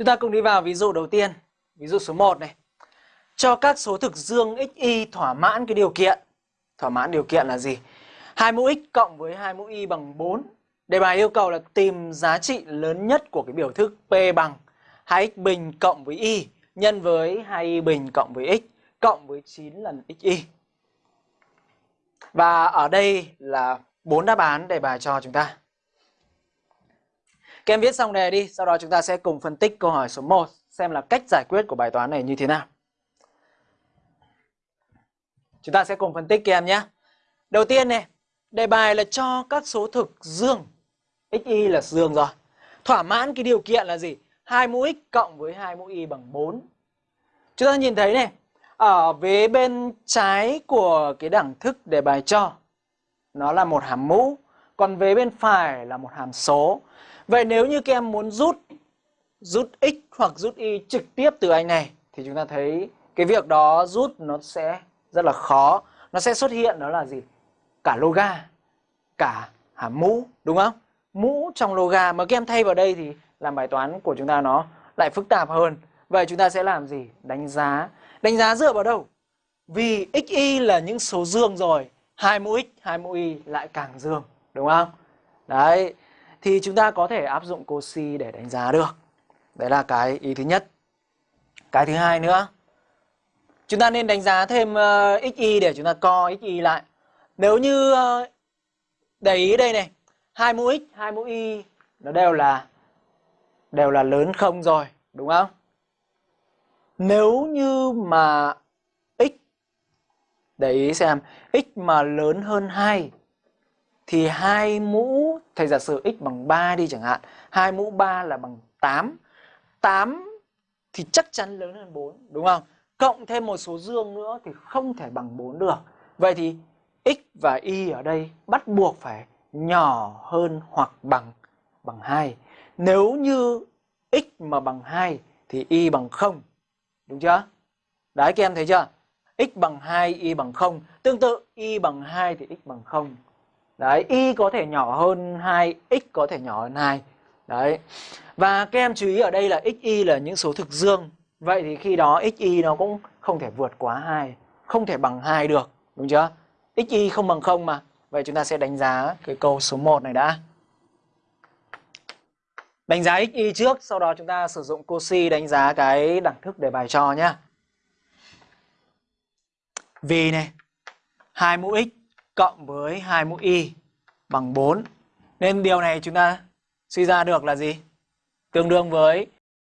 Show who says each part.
Speaker 1: Chúng ta cùng đi vào ví dụ đầu tiên. Ví dụ số 1 này. Cho các số thực dương xy thỏa mãn cái điều kiện. Thỏa mãn điều kiện là gì? 2 mũ x cộng với 2 mũ y bằng 4. Đề bài yêu cầu là tìm giá trị lớn nhất của cái biểu thức P bằng 2x bình cộng với y nhân với 2y bình cộng với x cộng với 9 lần xy. Và ở đây là bốn đáp án đề bài cho chúng ta. Các em viết xong đề đi, sau đó chúng ta sẽ cùng phân tích câu hỏi số 1 xem là cách giải quyết của bài toán này như thế nào. Chúng ta sẽ cùng phân tích các em nhé. Đầu tiên này, đề bài là cho các số thực dương. XY là dương rồi. Thỏa mãn cái điều kiện là gì? 2 mũ x cộng với 2 mũ y bằng 4. Chúng ta nhìn thấy này, ở vế bên trái của cái đẳng thức đề bài cho nó là một hàm mũ, còn vế bên phải là một hàm số. Vậy nếu như các em muốn rút rút x hoặc rút y trực tiếp từ anh này thì chúng ta thấy cái việc đó rút nó sẽ rất là khó. Nó sẽ xuất hiện đó là gì? Cả loga, cả hàm mũ, đúng không? Mũ trong loga mà các em thay vào đây thì làm bài toán của chúng ta nó lại phức tạp hơn. Vậy chúng ta sẽ làm gì? Đánh giá. Đánh giá dựa vào đâu? Vì x y là những số dương rồi, hai mũ x, hai mũ y lại càng dương, đúng không? Đấy, thì chúng ta có thể áp dụng Cauchy để đánh giá được. Đấy là cái ý thứ nhất. Cái thứ hai nữa, chúng ta nên đánh giá thêm ờ, uh, xy để chúng ta co xy lại. Nếu như uh, để ý đây này, hai mũ x, hai mũ y nó đều là đều là lớn không rồi, đúng không? Nếu như mà x để ý xem x mà lớn hơn 2 thì hai mũ thầy giả sử x bằng 3 đi chẳng hạn, hai mũ 3 là bằng 8. 8 thì chắc chắn lớn hơn 4 đúng không? Cộng thêm một số dương nữa thì không thể bằng 4 được. Vậy thì x và y ở đây bắt buộc phải nhỏ hơn hoặc bằng bằng 2. Nếu như x mà bằng 2 thì y bằng 0. Đúng chưa? Đấy các em thấy chưa? x bằng 2, y bằng 0. Tương tự y bằng 2 thì x bằng 0. Đấy, y có thể nhỏ hơn 2, x có thể nhỏ hơn 2. Đấy. Và các em chú ý ở đây là x, y là những số thực dương. Vậy thì khi đó x, y nó cũng không thể vượt quá 2, không thể bằng 2 được, đúng chưa? x, y không bằng 0 mà. Vậy chúng ta sẽ đánh giá cái câu số 1 này đã. Đánh giá x, y trước, sau đó chúng ta sử dụng Cauchy đánh giá cái đẳng thức để bài cho nhá. Vì này, 2 mũ x cộng với 2 mũ y bằng 4. Nên điều này chúng ta suy ra được là gì? Tương đương với